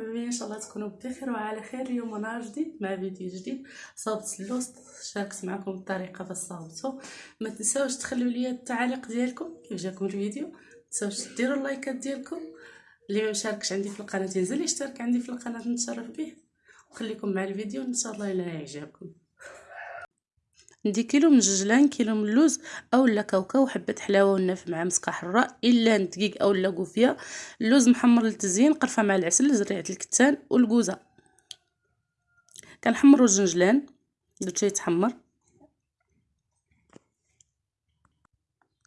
بكم إن شاء الله تكونوا بخير وعلى خير اليوم نهار جديد مع فيديو جديد. صابت اللوست شاركت معكم الطريقة باش صابته ما تنساوش تخليو لي التعاليق ديالكم كيف جاكم الفيديو. تنساوش ديروا اللايكات ديالكم. اللي ما مشاركش عندي في القناة ينزل يشترك عندي في القناة نتشرف به. وخليكم مع الفيديو إن شاء الله إلى يعجبكم. ندي كيلو من الججلان كيلو من اللوز اولا كاوكاو حبه حلاوة والنافع مع مسكه حراء إلا دقيق اولا قوفيه اللوز محمر للتزيين قرفة مع العسل زريعة الكتان والكوزه كنحمروا الجنجلان درتو يتحمر.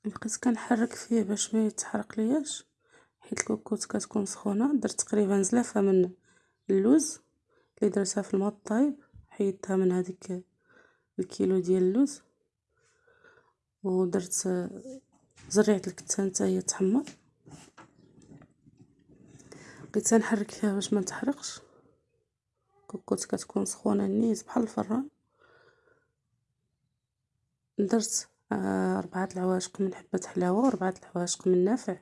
بقيت كنحرك فيه باش ما يتحرق لياش حيت الكوكوط كتكون سخونة. درت تقريبا زلافة من اللوز اللي درتها في الماء الطايب حيدتها من هذيك الكيلو ديال اللوز. ودرت زريعه الكتان حتى هي تحمر. بقيت نحرك فيها باش ما تحرقش كوكوط كتكون سخونة نيت بحال الفران. درت آه أربعة العواشق من حبة حلاوة وأربعة العواشق من نافع.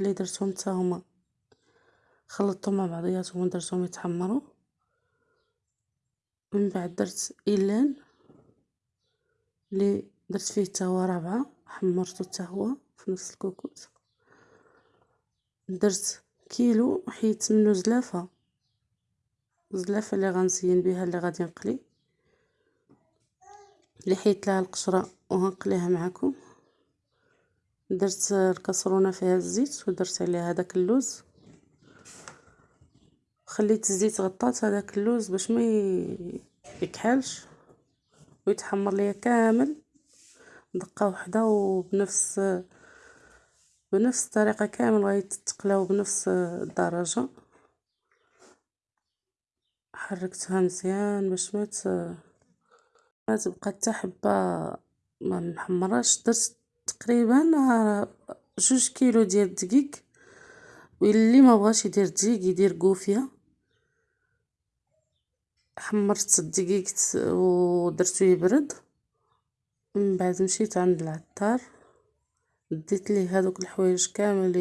اللي درتهم حتى هما خلطتهم مع بعضياتهم ودرتهم يتحمروا. من بعد درت إيلان اللي درت فيه حتى هو رابعة حمرته حتى هو في نفس الكوكوت. درت كيلو حيدت منو زلافة. زلافة اللي غنزين بها اللي غادي نقلي. اللي حيدت لها القشرة وغنقليها معكم درت الكسرونة فيها الزيت ودرت عليها هذاك اللوز. خليت الزيت غطات هذاك اللوز باش ما يكحلش ويتحمر ليا كامل. دقة وحدة وبنفس بنفس الطريقة كامل غيتقلاو بنفس الدرجة. حركتها مزيان باش ما ما تبقى حتى حبة ما محمراش. درت تقريبا جوج كيلو ديال الدقيق. واللي ما بغاش يدير دقيق يدير قوفية. حمرت الدقيق ودرتو يبرد. من بعد مشيت عند العطار. ديت ليه هذوك الحوايج كامل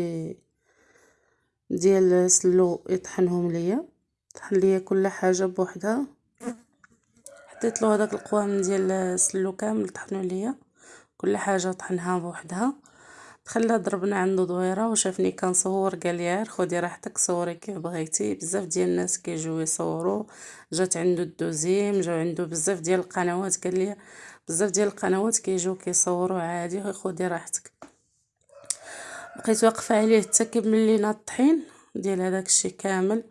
ديال سلو يطحنهم ليا. طحن ليا كل حاجة بوحدها. حطيت له هذاك القوام ديال سلو كامل طحنوا ليا. كل حاجة طحنها بوحدها. خلا ضربنا عنده دويرة وشافني كنصور قال لي خدي راحتك صوري كيف بغيتي. بزاف ديال الناس كيجيو يصوروا جات عنده الدوزيم جاو عنده بزاف ديال القنوات. قال لي بزاف ديال القنوات كيجيو كيصوروا عادي خدي راحتك. بقيت واقفة عليه حتى كمل لينا الطحين ديال هذاك الشيء كامل.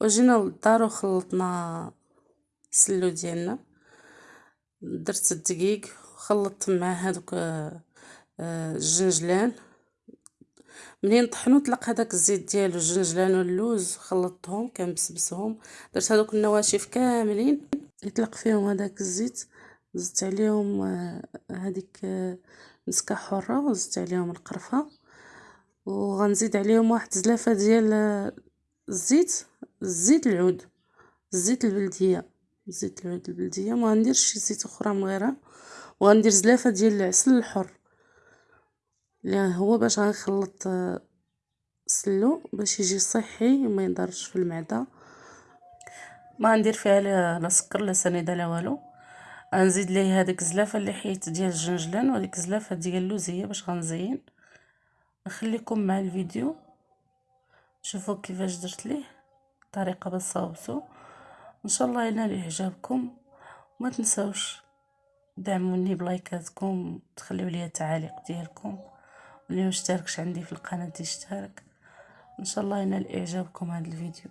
وجينا للدار وخلطنا السلو ديالنا. درت الدقيق وخلطت مع هذوك الجنجلان منين طحنو طلق هذاك الزيت ديالو الجنجلان واللوز خلطتهم كنبسبسهم. درت هذوك النواشف كاملين يطلق فيهم هذاك الزيت زدت عليهم هذيك مسكة حرة وزدت عليهم القرفة. وغنزيد عليهم واحد زلافة ديال الزيت الزيت العود الزيت البلدية زيت العود البلدية. ما غنديرش شي زيت أخرى من غيرها. وغندير زلافة ديال العسل الحر. اللي هو باش غنخلط السلو باش يجي صحي وما يضرش في المعدة. ما ندير فيها لا سكر لا سنيدة لا والو. غنزيد ليه هذيك الزلافه اللي حيت ديال الجنجلان وهذيك الزلافه ديال اللوزية باش غنزين. نخليكم مع الفيديو. شوفوا كيفاش درت ليه. طريقة باش صاوبتو. إن شاء الله ينال إعجابكم. وما تنساوش دعموني بلايكاتكم. تخليو لي التعاليق ديالكم. واللي مشتركش عندي في القناة يشترك إن شاء الله ينال اعجابكم هذا الفيديو.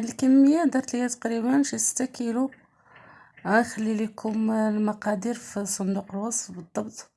هاد الكمية درت ليها تقريبا شي ستة كيلو. غنخلي لكم المقادير في صندوق الوصف بالضبط.